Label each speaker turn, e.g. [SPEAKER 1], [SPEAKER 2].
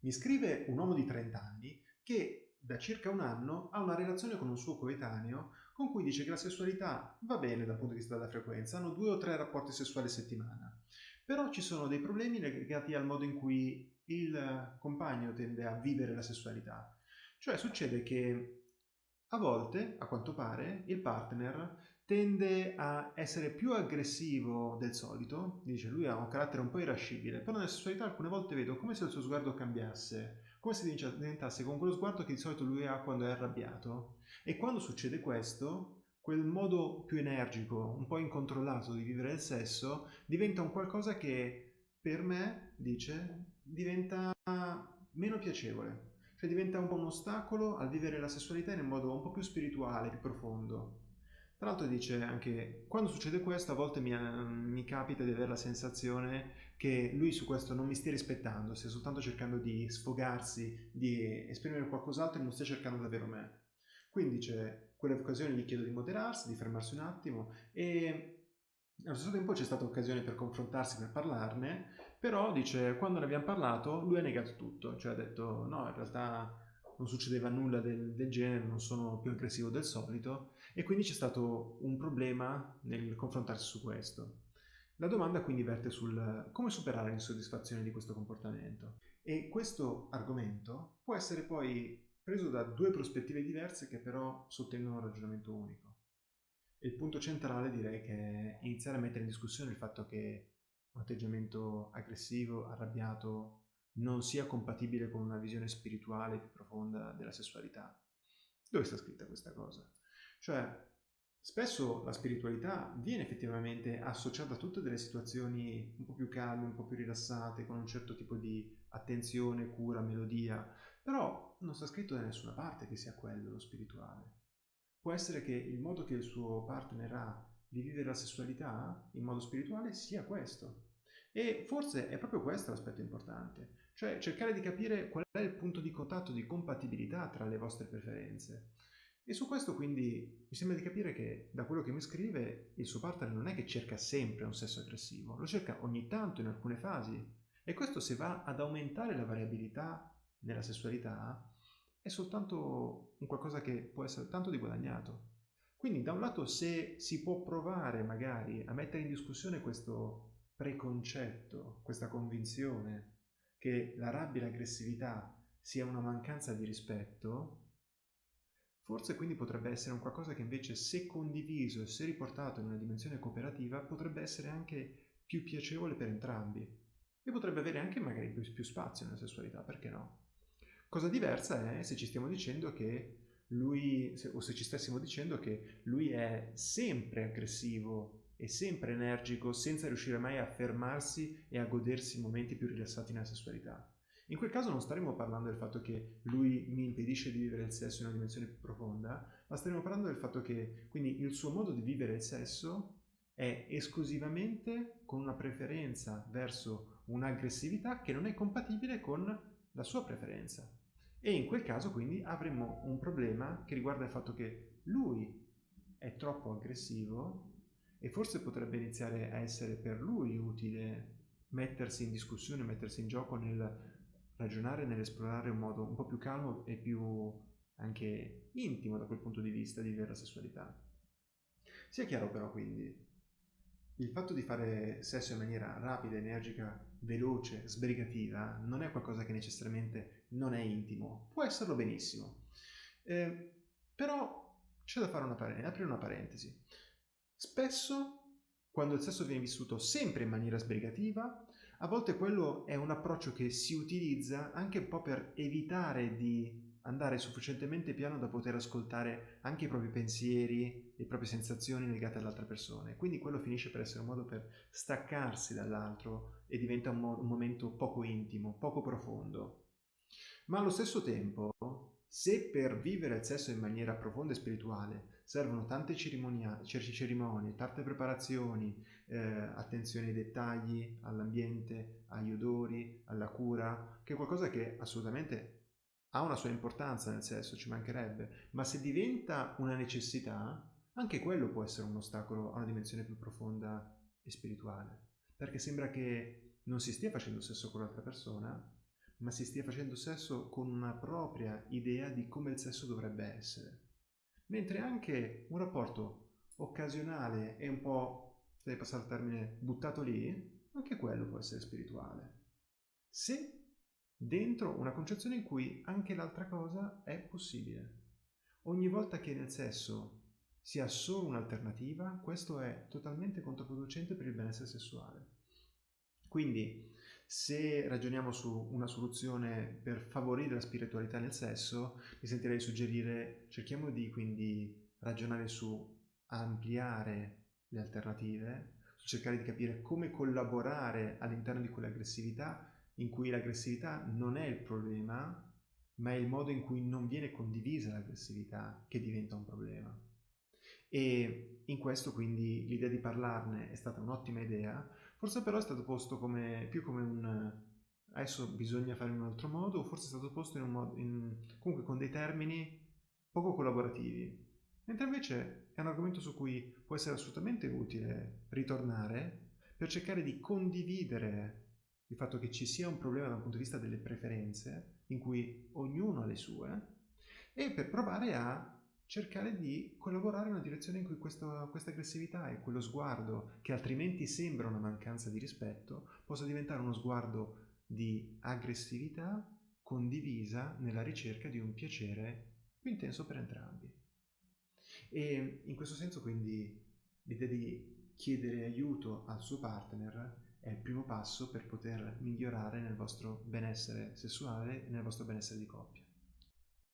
[SPEAKER 1] Mi scrive un uomo di 30 anni che da circa un anno ha una relazione con un suo coetaneo con cui dice che la sessualità va bene dal punto di vista della frequenza, hanno due o tre rapporti sessuali a settimana, però ci sono dei problemi legati al modo in cui il compagno tende a vivere la sessualità. Cioè succede che a volte, a quanto pare, il partner tende a essere più aggressivo del solito, dice lui ha un carattere un po' irascibile, però nella sessualità alcune volte vedo come se il suo sguardo cambiasse, come se diventasse con quello sguardo che di solito lui ha quando è arrabbiato. E quando succede questo, quel modo più energico, un po' incontrollato di vivere il sesso, diventa un qualcosa che per me, dice, diventa meno piacevole. Cioè diventa un po' un ostacolo al vivere la sessualità in un modo un po' più spirituale, più profondo. Tra l'altro dice anche, quando succede questo a volte mi, mi, capita di avere la sensazione che lui su questo non mi stia rispettando, stia soltanto cercando di sfogarsi, di esprimere qualcos'altro e non stia cercando davvero me. Quindi dice, quelle occasioni gli chiedo di moderarsi, di fermarsi un attimo e allo stesso tempo c'è stata occasione per confrontarsi, per parlarne, però dice, quando ne abbiamo parlato, lui ha negato tutto, cioè ha detto no, in realtà non succedeva nulla del, del, genere, non sono più aggressivo del solito e quindi c'è stato un problema nel confrontarsi su questo. La domanda quindi verte sul come superare l'insoddisfazione di questo comportamento e questo argomento può essere poi preso da due prospettive diverse che però sottendono un ragionamento unico. Il punto centrale direi che è iniziare a mettere in discussione il fatto che un atteggiamento aggressivo, arrabbiato, non sia compatibile con una visione spirituale più profonda della sessualità. Dove sta scritta questa cosa? Cioè, spesso la spiritualità viene effettivamente associata a tutte delle situazioni un po' più calme, un po' più rilassate, con un certo tipo di attenzione, cura, melodia, però non sta scritto da nessuna parte che sia quello lo spirituale. Può essere che il modo che il suo partner ha di vivere la sessualità in modo spirituale sia questo. E forse è proprio questo l'aspetto importante, cioè cercare di capire qual è il punto di contatto, di compatibilità tra le vostre preferenze. E su questo quindi mi sembra di capire che da quello che mi scrive il suo partner non è che cerca sempre un sesso aggressivo, lo cerca ogni tanto in alcune fasi. E questo se va ad aumentare la variabilità nella sessualità è soltanto un qualcosa che può essere tanto di guadagnato. Quindi da un lato se si può provare magari a mettere in discussione questo preconcetto, questa convinzione che la rabbia e l'aggressività sia una mancanza di rispetto, forse quindi potrebbe essere un qualcosa che invece se condiviso e se riportato in una dimensione cooperativa potrebbe essere anche più piacevole per entrambi e potrebbe avere anche magari più, più spazio nella sessualità, perché no? Cosa diversa è se ci stiamo dicendo che lui, o se ci stessimo dicendo che lui è sempre aggressivo e sempre energico senza riuscire mai a fermarsi e a godersi momenti più rilassati nella sessualità. In quel caso non staremo parlando del fatto che lui mi impedisce di vivere il sesso in una dimensione più profonda, ma staremo parlando del fatto che quindi il suo modo di vivere il sesso è esclusivamente con una preferenza verso un'aggressività che non è compatibile con la sua preferenza. E in quel caso quindi avremo un problema che riguarda il fatto che lui è troppo aggressivo e forse potrebbe iniziare a essere per lui utile mettersi in discussione, mettersi in gioco nel ragionare, nell'esplorare un modo un po' più calmo e più anche intimo da quel punto di vista di vivere la sessualità. Sia chiaro però quindi, il fatto di fare sesso in maniera rapida, energica, veloce, sbrigativa, non è qualcosa che necessariamente non è intimo, può esserlo benissimo. Eh, però c'è da fare una aprire una parentesi. Spesso, quando il sesso viene vissuto sempre in maniera sbrigativa, a volte quello è un approccio che si utilizza anche un po' per evitare di andare sufficientemente piano da poter ascoltare anche i propri pensieri, le proprie sensazioni legate all'altra persona. Quindi quello finisce per essere un modo per staccarsi dall'altro e diventa un, mo- un momento poco intimo, poco profondo. Ma allo stesso tempo, se per vivere il sesso in maniera profonda e spirituale servono tante cerimonie, cerimonie tante preparazioni, eh, attenzione ai dettagli, all'ambiente, agli odori, alla cura, che è qualcosa che assolutamente ha una sua importanza nel sesso, ci mancherebbe, ma se diventa una necessità, anche quello può essere un ostacolo a una dimensione più profonda e spirituale, perché sembra che non si stia facendo sesso con l'altra persona, ma si stia facendo sesso con una propria idea di come il sesso dovrebbe essere. Mentre anche un rapporto occasionale e un po', se passare il termine, buttato lì, anche quello può essere spirituale. Se dentro una concezione in cui anche l'altra cosa è possibile. Ogni volta che nel sesso si ha solo un'alternativa, questo è totalmente controproducente per il benessere sessuale. Quindi, se ragioniamo su una soluzione per favorire la spiritualità nel sesso, mi sentirei suggerire cerchiamo di quindi ragionare su ampliare le alternative, su cercare di capire come collaborare all'interno di quell'aggressività in cui l'aggressività non è il problema, ma è il modo in cui non viene condivisa l'aggressività che diventa un problema. E in questo quindi l'idea di parlarne è stata un'ottima idea, forse però è stato posto come, più come un adesso bisogna fare in un altro modo, o forse è stato posto in un modo, in, comunque con dei termini poco collaborativi. Mentre invece è un argomento su cui può essere assolutamente utile ritornare per cercare di condividere il fatto che ci sia un problema dal punto di vista delle preferenze, in cui ognuno ha le sue, e per provare a cercare di collaborare in una direzione in cui questo, questa aggressività e quello sguardo, che altrimenti sembra una mancanza di rispetto, possa diventare uno sguardo di aggressività condivisa nella ricerca di un piacere più intenso per entrambi. E in questo senso quindi l'idea di chiedere aiuto al suo partner è il primo passo per poter migliorare nel vostro benessere sessuale e nel vostro benessere di coppia.